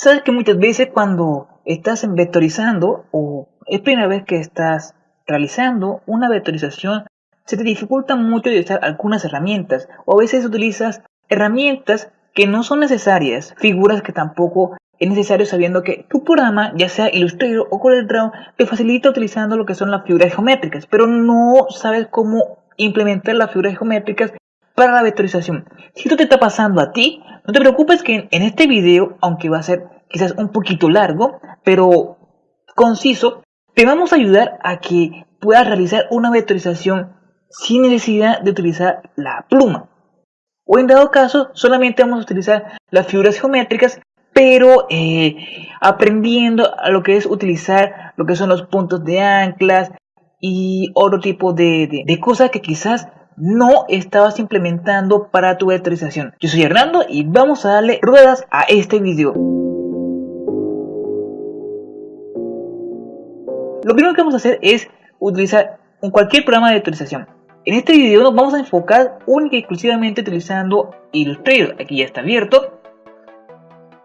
Sabes que muchas veces cuando estás vectorizando o es primera vez que estás realizando una vectorización, se te dificulta mucho utilizar algunas herramientas o a veces utilizas herramientas que no son necesarias, figuras que tampoco es necesario sabiendo que tu programa, ya sea Illustrator o CorelDRAW, te facilita utilizando lo que son las figuras geométricas, pero no sabes cómo implementar las figuras geométricas para la vectorización. Si esto te está pasando a ti, no te preocupes que en este video, aunque va a ser quizás un poquito largo, pero conciso, te vamos a ayudar a que puedas realizar una vectorización sin necesidad de utilizar la pluma. O en dado caso, solamente vamos a utilizar las figuras geométricas, pero eh, aprendiendo a lo que es utilizar lo que son los puntos de anclas y otro tipo de, de cosas que quizás no estabas implementando para tu vectorización. Yo soy Hernando y vamos a darle ruedas a este video. Lo primero que vamos a hacer es utilizar cualquier programa de vectorización. En este video nos vamos a enfocar única y exclusivamente utilizando Illustrator. Aquí ya está abierto.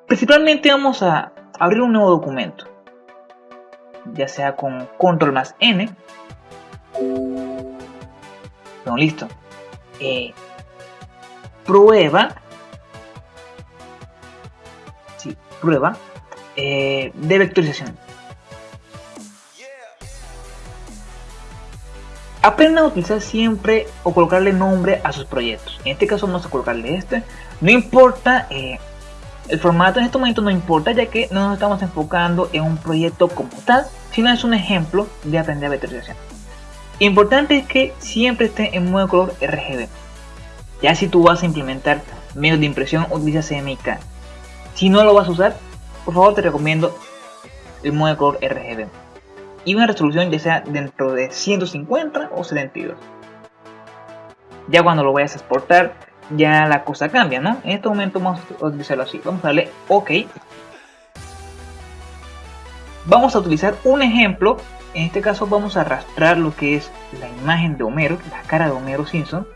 Principalmente vamos a abrir un nuevo documento. Ya sea con control más N bueno, listo. Eh, prueba. Sí, prueba. Eh, de vectorización. Aprenda a utilizar siempre o colocarle nombre a sus proyectos. En este caso vamos a colocarle este. No importa, eh, el formato en este momento no importa ya que no nos estamos enfocando en un proyecto como tal, sino es un ejemplo de aprender vectorización. Importante es que siempre esté en modo color RGB. Ya si tú vas a implementar medios de impresión, utiliza CMYK. Si no lo vas a usar, por favor te recomiendo el modo de color RGB. Y una resolución ya sea dentro de 150 o 72. Ya cuando lo vayas a exportar, ya la cosa cambia, ¿no? En este momento vamos a utilizarlo así. Vamos a darle OK. Vamos a utilizar un ejemplo en este caso vamos a arrastrar lo que es la imagen de Homero, la cara de Homero Simpson.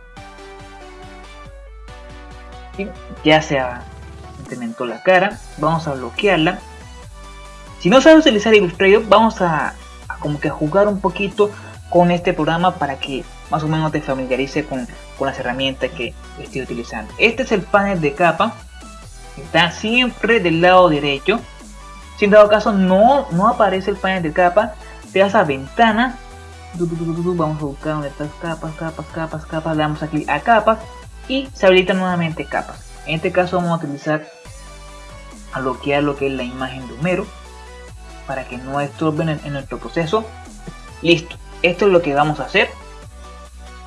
Y ya se implementó la cara, vamos a bloquearla. Si no sabes utilizar Illustrator, vamos a, como que jugar un poquito con este programa para que más o menos te familiarice con, con las herramientas que estoy utilizando. Este es el panel de capa, está siempre del lado derecho. Si en dado caso no, no aparece el panel de capa, vas a ventana. Vamos a buscar donde estas capas capas capas capas. Le damos aquí a capas y se habilita nuevamente capas. En este caso vamos a utilizar a bloquear lo que es la imagen de Homero para que no estorben en, nuestro proceso. Listo. Esto es lo que vamos a hacer.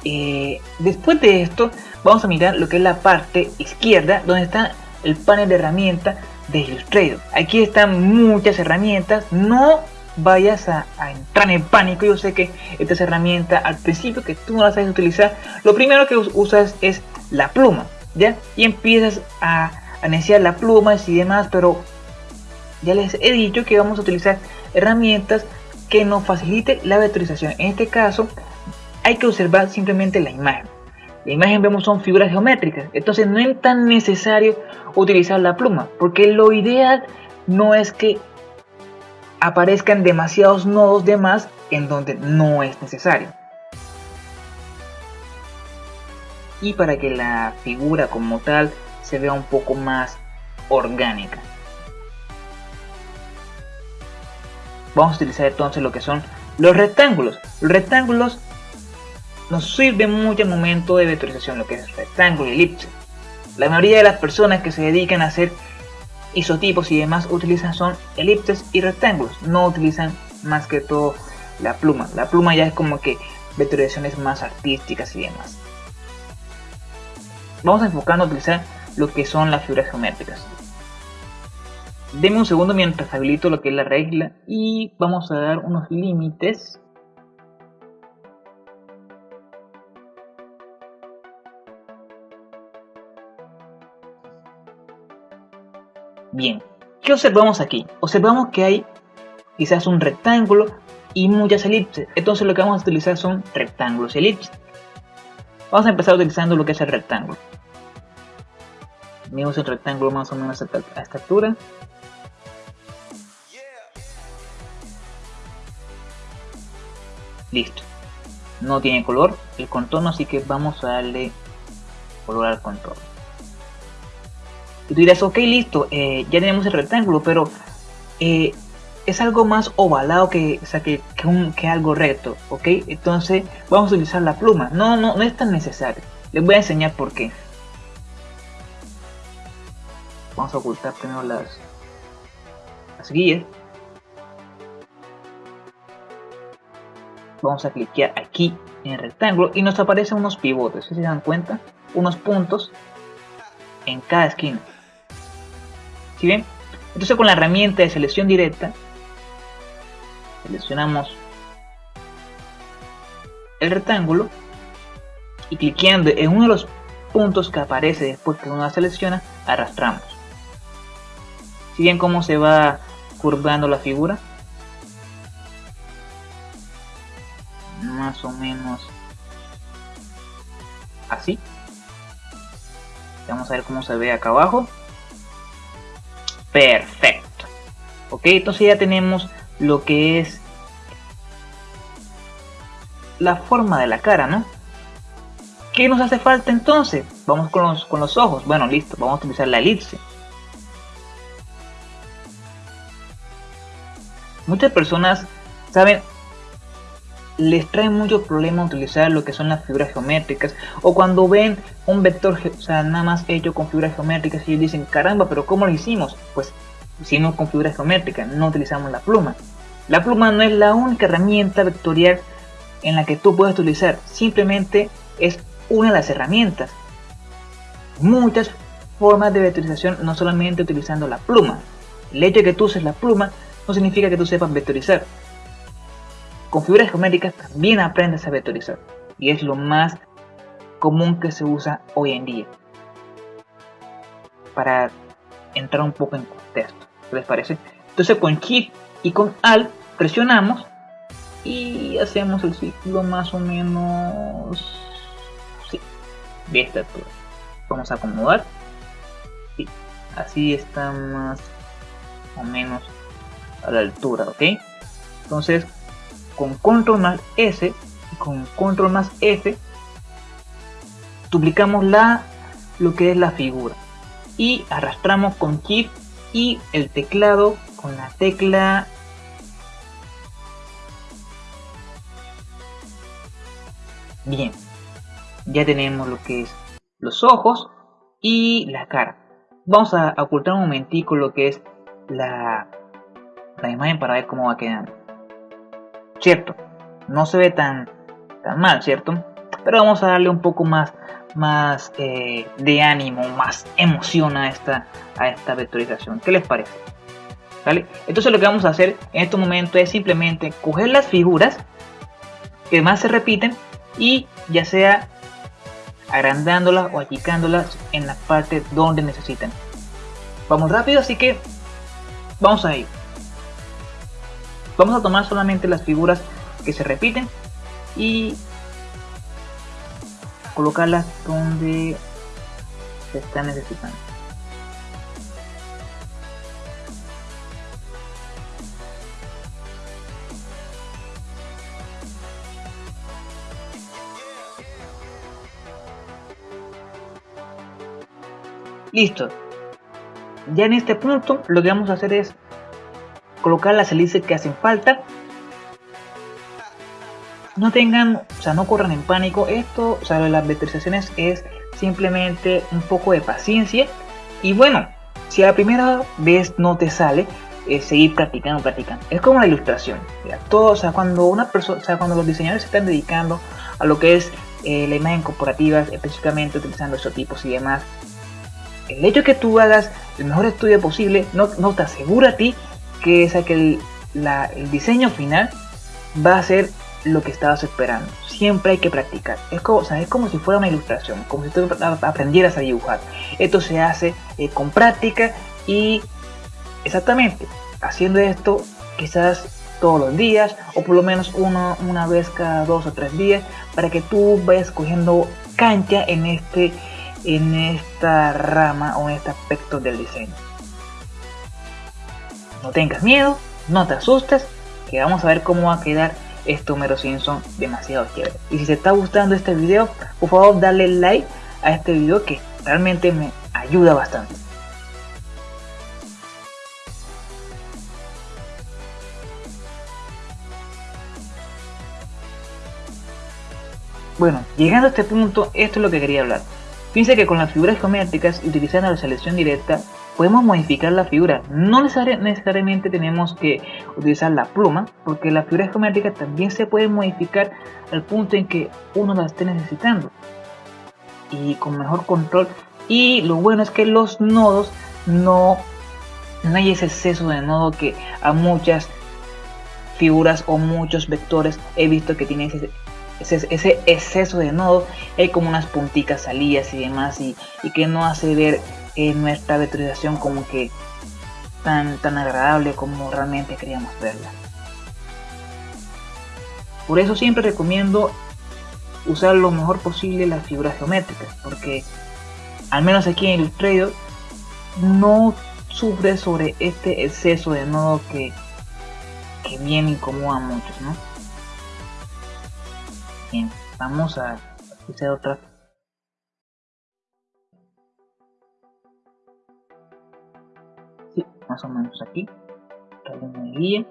Eh, después de esto vamos a mirar lo que es la parte izquierda donde está el panel de herramientas de Illustrator aquí están muchas herramientas. No vayas a, entrar en pánico. Yo sé que esta herramienta al principio que tú no la sabes utilizar, lo primero que usas es la pluma, ¿ya? Y empiezas a, a iniciar la pluma y demás, pero ya les he dicho que vamos a utilizar herramientas que nos facilite la vectorización. En este caso, hay que observar simplemente la imagen. La imagen vemos son figuras geométricas, entonces no es tan necesario utilizar la pluma, porque lo ideal no es que aparezcan demasiados nodos de más en donde no es necesario. Y para que la figura como tal se vea un poco más orgánica. Vamos a utilizar entonces lo que son los rectángulos. Los rectángulos nos sirven mucho al momento de vectorización, lo que es rectángulo y elipse. La mayoría de las personas que se dedican a hacer isotipos y demás utilizan son elipses y rectángulos, no utilizan más que todo la pluma. La pluma ya es como que vectorizaciones más artísticas y demás. Vamos a enfocarnos a utilizar lo que son las figuras geométricas. Deme un segundo mientras habilito lo que es la regla y vamos a dar unos límites Bien, ¿qué observamos aquí? Observamos que hay quizás un rectángulo y muchas elipses. Entonces lo que vamos a utilizar son rectángulos y elipses. Vamos a empezar utilizando lo que es el rectángulo. Medimos el rectángulo más o menos a esta altura. Listo. No tiene color el contorno, así que vamos a darle color al contorno y tú dirás ok listo eh, ya tenemos el rectángulo pero eh, es algo más ovalado que, o sea, que, que, algo recto ok. Entonces vamos a utilizar la pluma. No no no es tan necesario. Les voy a enseñar por qué. Vamos a ocultar primero las las guías. Vamos a cliquear aquí en el rectángulo y nos aparecen unos pivotes, si se dan cuenta, unos puntos en cada esquina. ¿Sí ven? Entonces con la herramienta de selección directa, seleccionamos el rectángulo y cliqueando en uno de los puntos que aparece después que uno la selecciona, arrastramos. Si ven cómo se va curvando la figura, más o menos así vamos a ver cómo se ve acá abajo perfecto. Ok entonces ya tenemos lo que es la forma de la cara no ¿qué nos hace falta entonces? vamos con los, con los ojos. Bueno listo vamos a utilizar la elipse. Muchas personas saben les trae mucho problema utilizar lo que son las figuras geométricas o cuando ven un vector o sea nada más hecho con figuras geométricas y dicen caramba pero cómo lo hicimos pues hicimos con figuras geométricas no utilizamos la pluma. La pluma no es la única herramienta vectorial en la que tú puedes utilizar simplemente es una de las herramientas. Muchas formas de vectorización no solamente utilizando la pluma. El hecho de que tú uses la pluma no significa que tú sepas vectorizar con figuras geométricas también aprendes a vectorizar y es lo más común que se usa hoy en día. Para entrar un poco en contexto ¿qué les parece? entonces con Shift y con Alt presionamos y hacemos el ciclo más o menos de esta altura vamos a acomodar. Sí, así está más o menos a la altura ok entonces con control más S y con control más F duplicamos la lo que es la figura. Y arrastramos con shift y el teclado con la tecla bien. Ya tenemos lo que es los ojos y la cara. Vamos a ocultar un momentico lo que es la, la imagen para ver cómo va quedando cierto, no se ve tan, tan mal, ¿cierto? Pero vamos a darle un poco más, más eh, de ánimo, más emoción a esta, a esta vectorización. ¿Qué les parece? ¿Vale? Entonces lo que vamos a hacer en este momento es simplemente coger las figuras que más se repiten y ya sea agrandándolas o achicándolas en la parte donde necesitan. Vamos rápido, así que vamos a ir. Vamos a tomar solamente las figuras que se repiten y colocarlas donde se están necesitando. Listo. Ya en este punto lo que vamos a hacer es colocar las hélices que hacen falta. No tengan, o sea, no corran en pánico. Esto, o sea, las vectorizaciones es simplemente un poco de paciencia. Y bueno, si a la primera vez no te sale, es seguir practicando, practicando. Es como la ilustración. Todo, o sea, cuando una persona, o sea, cuando los diseñadores se están dedicando a lo que es eh, la imagen corporativa, específicamente utilizando estos tipos y demás, el hecho de que tú hagas el mejor estudio posible no, no te asegura a ti que es que el, diseño final va a ser lo que estabas esperando. Siempre hay que practicar. Es como, es como si fuera una ilustración, como si tú aprendieras a dibujar. Esto se hace eh, con práctica y exactamente haciendo esto quizás todos los días o por lo menos uno, una vez cada dos o tres días para que tú vayas cogiendo cancha en este en esta rama o en este aspecto del diseño. No tengas miedo, no te asustes, que vamos a ver cómo va a quedar este Homero Simpson demasiado chévere. Y si te está gustando este video, por favor dale like a este video que realmente me ayuda bastante. Bueno, llegando a este punto, esto es lo que quería hablar. Fíjense que con las figuras geométricas, utilizando la selección directa, podemos modificar la figura. No necesariamente tenemos que utilizar la pluma, porque las figuras geométricas también se pueden modificar al punto en que uno las esté necesitando. Y con mejor control. Y lo bueno es que los nodos no, no hay ese exceso de nodo que a muchas figuras o muchos vectores he visto que tienen ese, ese, exceso de nodo, hay como unas punticas salidas y demás y, que no hace ver eh, nuestra vectorización como que tan, tan agradable como realmente queríamos verla. Por eso siempre recomiendo usar lo mejor posible las figuras geométricas, porque al menos aquí en Illustrator no sufre sobre este exceso de nodo que, que bien incomoda a muchos, ¿no? Bien, vamos a hacer otra. Más o menos aquí. una guía.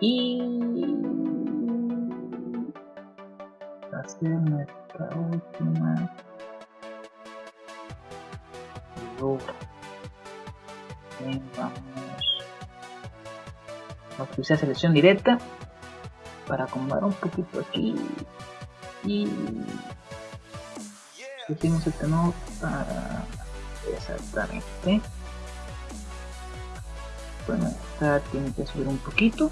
Y hacer nuestra última figura. Bien, vamos a utilizar selección directa para acomodar un poquito aquí y pusimos este nodo para exactamente bueno esta tiene que subir un poquito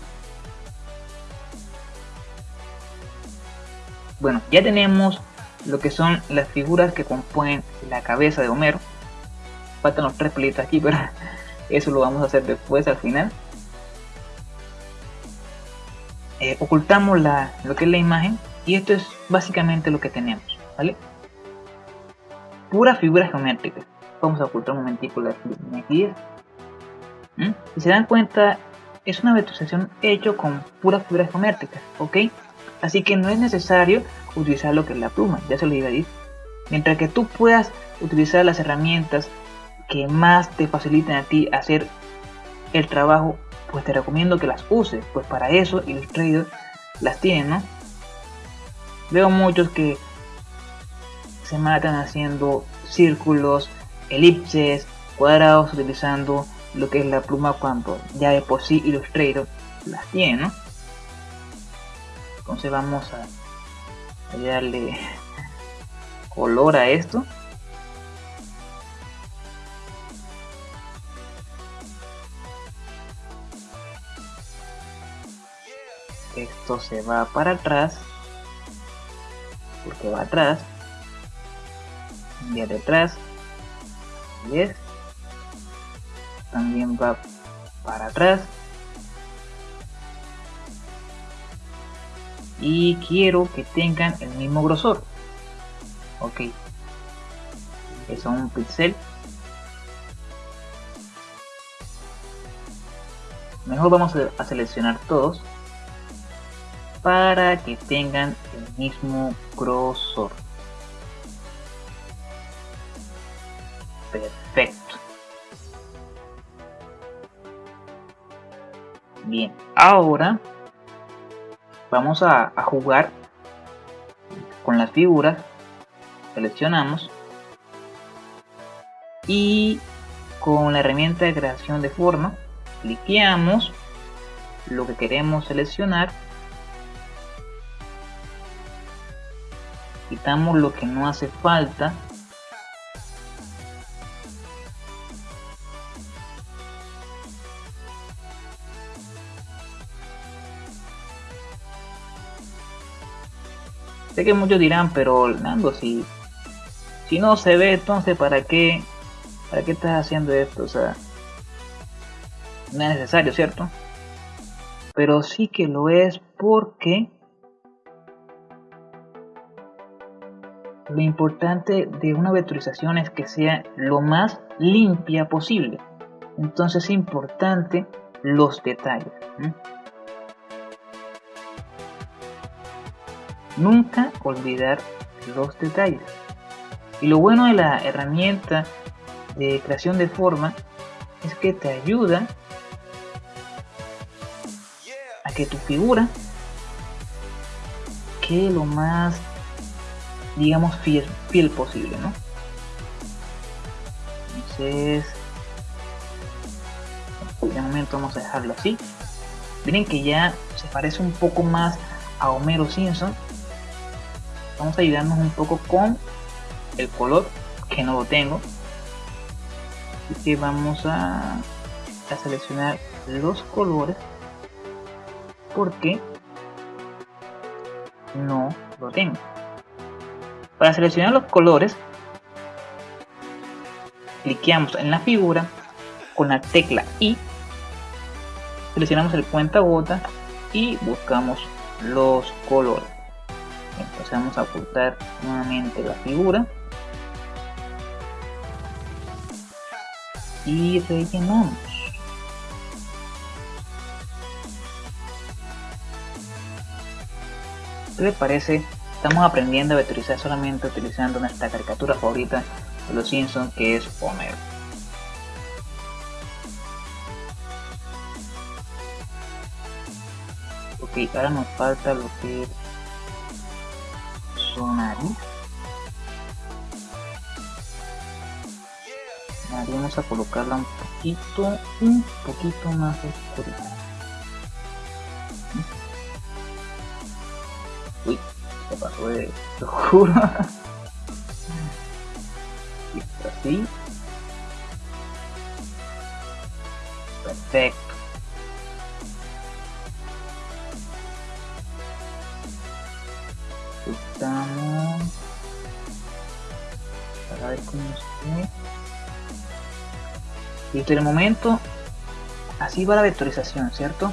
bueno ya tenemos lo que son las figuras que componen la cabeza de Homero faltan los tres pelitos aquí pero eso lo vamos a hacer después al final eh, ocultamos la, lo que es la imagen y esto es básicamente lo que tenemos, ¿vale? Pura figura geométrica. Vamos a ocultar un momentico la guía. ¿Mm? Si se dan cuenta, es una vectorización hecho con pura figura geométrica, ¿ok? Así que no es necesario utilizar lo que es la pluma, ya se lo iba a decir. Mientras que tú puedas utilizar las herramientas que más te faciliten a ti hacer el trabajo pues te recomiendo que las uses, pues para eso Illustrator las tiene, ¿no? Veo muchos que se matan haciendo círculos, elipses, cuadrados utilizando lo que es la pluma cuando ya de por sí Illustrator las tiene, ¿no? Entonces vamos a darle color a esto. esto se va para atrás porque va atrás y detrás 10 también va para atrás y quiero que tengan el mismo grosor ok es un pixel mejor vamos a seleccionar todos para que tengan el mismo grosor. Perfecto. Bien, ahora vamos a, jugar con las figuras. Seleccionamos. Y con la herramienta de creación de forma cliqueamos. Lo que queremos seleccionar. Quitamos lo que no hace falta sé que muchos dirán pero Nando si si no se ve entonces para qué para qué estás haciendo esto o sea no es necesario cierto pero sí que lo es porque Lo importante de una vectorización es que sea lo más limpia posible. Entonces es importante los detalles. Nunca olvidar los detalles. Y lo bueno de la herramienta de creación de forma es que te ayuda a que tu figura quede lo más digamos fiel, fiel posible ¿no? entonces de momento vamos a dejarlo así miren que ya se parece un poco más a Homero Simpson vamos a ayudarnos un poco con el color que no lo tengo. Así que vamos a, seleccionar los colores porque no lo tengo. Para seleccionar los colores cliqueamos en la figura con la tecla I seleccionamos el cuenta gota y buscamos los colores vamos a ocultar nuevamente la figura. Y rellenamos ¿qué le parece? estamos aprendiendo a vectorizar solamente utilizando nuestra caricatura favorita de los Simpsons que es Homero. Ok ahora nos falta lo que vamos a colocarla un poquito un poquito más oscura uy se pasó de lo juro así perfecto listo el momento así va la vectorización cierto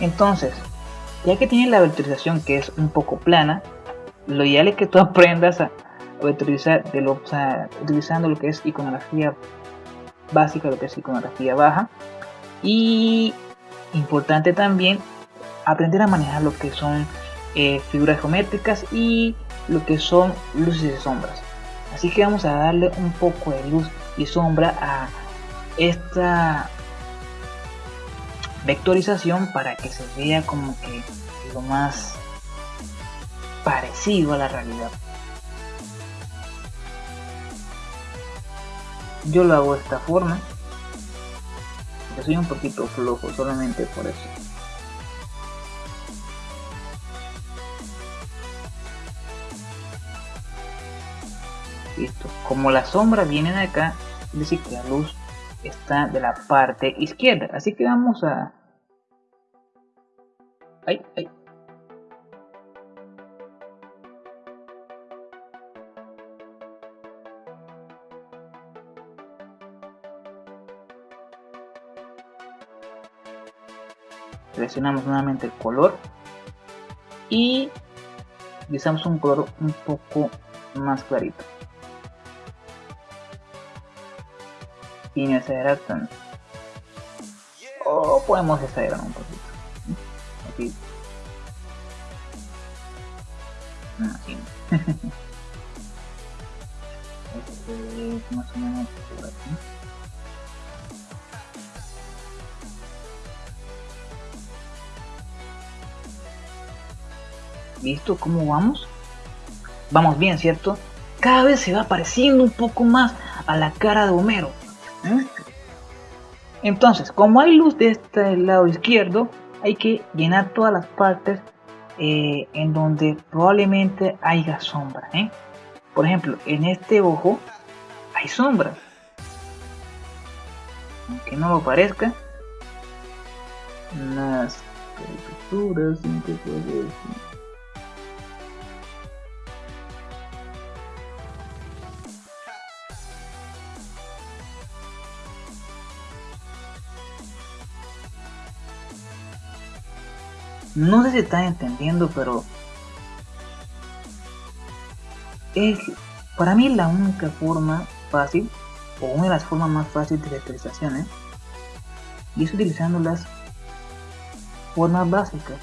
entonces ya que tienes la vectorización que es un poco plana lo ideal es que tú aprendas a vectorizar de lo, utilizando lo que es iconografía básica lo que es iconografía baja. Y importante también aprender a manejar lo que son eh, figuras geométricas y lo que son luces y sombras. Así que vamos a darle un poco de luz y sombra a esta vectorización para que se vea como que lo más parecido a la realidad. Yo lo hago de esta forma. Yo soy un poquito flojo solamente por eso. Listo. Como la sombra viene de acá decir que la luz está de la parte izquierda. Así que vamos a ay, seleccionamos nuevamente el color y utilizamos un color un poco más clarito sin exagerar tanto o podemos exagerar un poquito así este es más o menos aquí ¿Listo? ¿Cómo vamos? Vamos bien, ¿cierto? Cada vez se va pareciendo un poco más a la cara de Homero. ¿Eh? Entonces, como hay luz de este lado izquierdo, hay que llenar todas las partes eh, en donde probablemente haya sombra. ¿eh? Por ejemplo, en este ojo hay sombra. Aunque no lo parezca, las caricaturas No sé si están entendiendo, pero es para mí la única forma fácil o una de las formas más fáciles de vectorizaciones ¿eh? y es utilizando las formas básicas.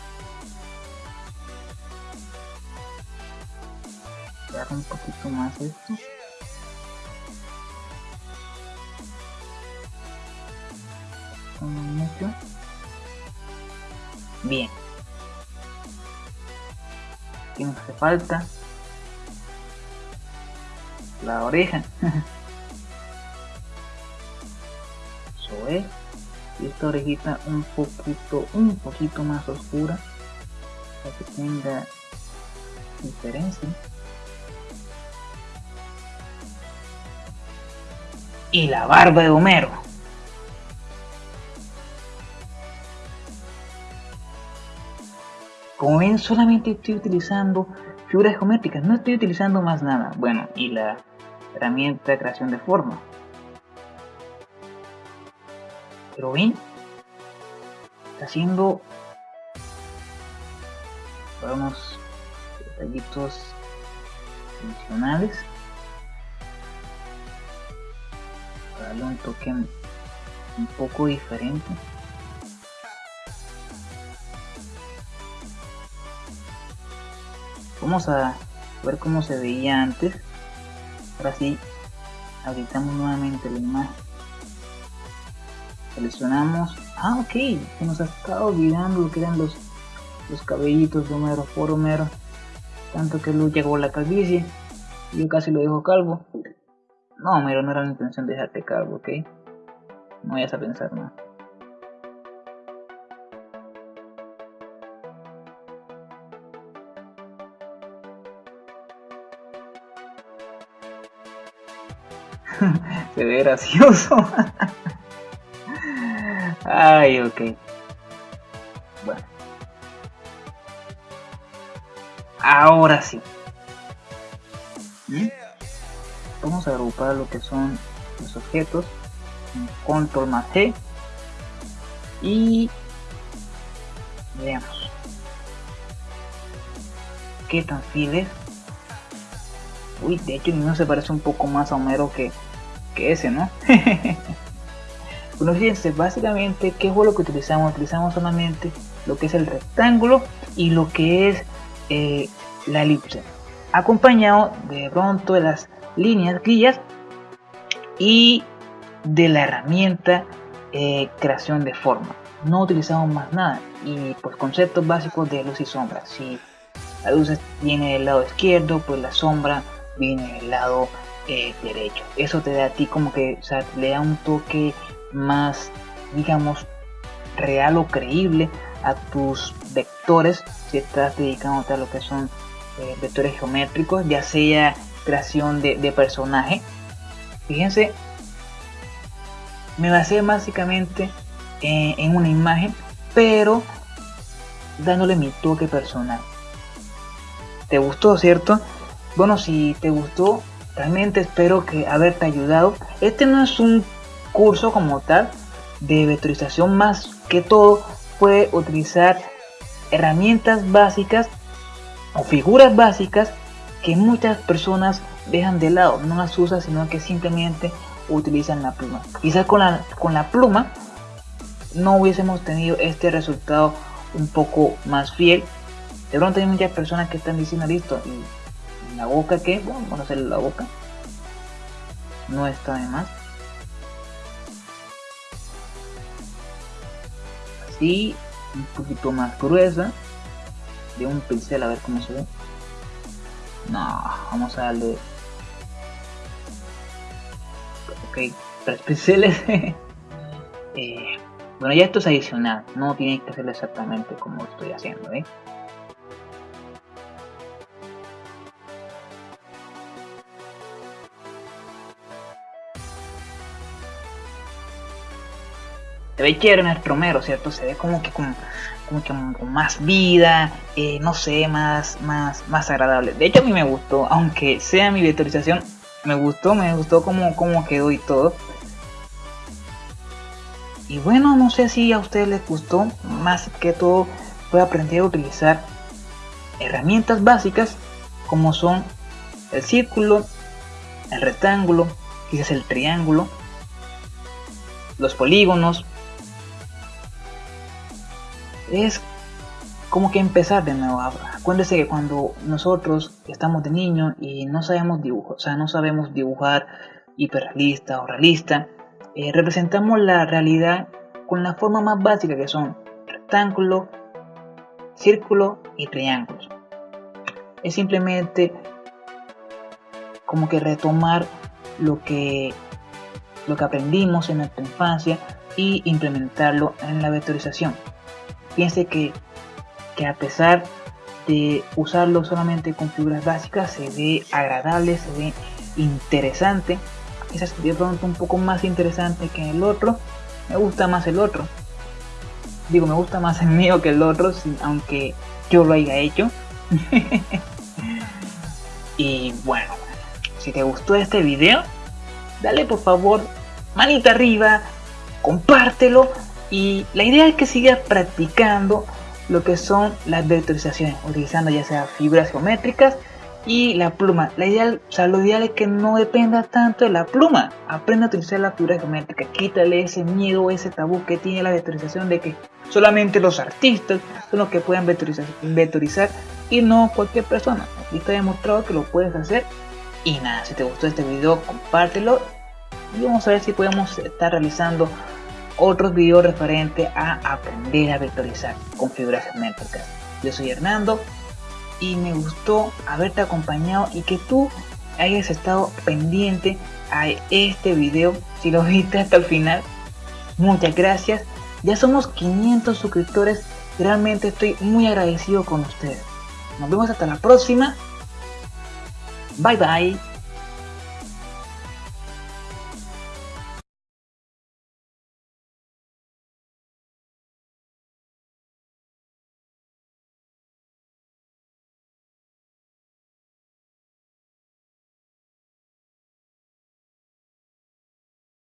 Un poquito más esto. Bien, ¿Qué nos hace falta? La oreja. Eso es. Y esta orejita un poquito, un poquito más oscura. Para que tenga diferencia. Y la barba de Homero. Como ven, solamente estoy utilizando figuras geométricas, no estoy utilizando más nada. Bueno, y la herramienta de creación de forma. Pero ven, está haciendo unos detallitos adicionales para darle un toque un poco diferente. Vamos a ver cómo se veía antes. Ahora sí, habilitamos nuevamente la imagen. Seleccionamos. Ah, ok. Se nos ha estado olvidando lo que eran los, los cabellitos de Homero por Homero. Tanto que Luz llegó a la calvicie. Yo casi lo dejo calvo. No, Homero, no era la intención de dejarte calvo, ok. No vayas a pensar nada. Se ve gracioso. Ay, ok. Bueno. Ahora sí. Vamos a agrupar lo que son los objetos. Control más G. Y veamos. ¿Qué tan fiel Uy, de hecho no se parece un poco más a Homero que, que ese, ¿no? bueno, fíjense, básicamente, ¿qué fue lo que utilizamos? Utilizamos solamente lo que es el rectángulo y lo que es eh, la elipse, acompañado de pronto de las líneas, guías y de la herramienta eh, creación de forma. No utilizamos más nada y pues conceptos básicos de luz y sombra. Si la luz viene del lado izquierdo, pues la sombra viene del lado eh, derecho. Eso te da a ti como que, o sea, le da un toque más, digamos, real o creíble a tus vectores si estás dedicándote a lo que son eh, vectores geométricos, ya sea creación de, personaje. Fíjense, me basé básicamente en una imagen, pero dándole mi toque personal. ¿Te gustó, cierto? Bueno, si te gustó, realmente espero que haberte ayudado. Este no es un curso como tal de vectorización, más que todo puede utilizar herramientas básicas o figuras básicas que muchas personas dejan de lado, no las usan, sino que simplemente utilizan la pluma. Quizás con la, con la pluma no hubiésemos tenido este resultado un poco más fiel. De pronto hay muchas personas que están diciendo listo y la boca que, bueno, vamos a hacerle la boca. No está de más. Así, un poquito más gruesa. De un pincel a ver cómo se ve. No, vamos a darle. Ok, tres pinceles. eh, bueno, ya esto es adicional. No tiene que hacerlo exactamente como estoy haciendo, ¿eh? Se ve chévere nuestro Homero, ¿cierto? Se ve como que con, como que más vida, eh, no sé, más, más, más agradable. De hecho a mí me gustó, aunque sea mi vectorización, me gustó, me gustó como, como quedó y todo. Y bueno, no sé si a ustedes les gustó, más que todo a aprender a utilizar herramientas básicas como son el círculo, el rectángulo, quizás el triángulo, los polígonos, es como que empezar de nuevo. Acuérdense que cuando nosotros estamos de niños y no sabemos dibujar, o sea, no sabemos dibujar hiperrealista o realista, eh, representamos la realidad con la forma más básica que son rectángulo, círculo y triángulos. Es simplemente como que retomar lo que, lo que aprendimos en nuestra infancia y implementarlo en la vectorización. Piense que, que a pesar de usarlo solamente con figuras básicas se ve agradable, se ve interesante. Quizás de pronto un poco más interesante que el otro. Me gusta más el otro. Digo, me gusta más el mío que el otro, aunque yo lo haya hecho. y bueno, si te gustó este video, dale por favor manita arriba, compártelo y la idea es que sigas practicando lo que son las vectorizaciones, utilizando ya sea figuras geométricas y la pluma. La ideal, o lo ideal es que no dependa tanto de la pluma. Aprende a utilizar la figura geométrica. Quítale ese miedo, ese tabú que tiene la vectorización de que solamente los artistas son los que pueden vectorizar, vectorizar y no cualquier persona. Aquí está demostrado que lo puedes hacer. Y nada, si te gustó este video, compártelo. Y vamos a ver si podemos estar realizando otros videos referentes a aprender a vectorizar con figuras geométricas. Yo soy Hernando y me gustó haberte acompañado y que tú hayas estado pendiente a este video si lo viste hasta el final. Muchas gracias. Ya somos 500 suscriptores. Realmente estoy muy agradecido con ustedes. Nos vemos hasta la próxima. Bye bye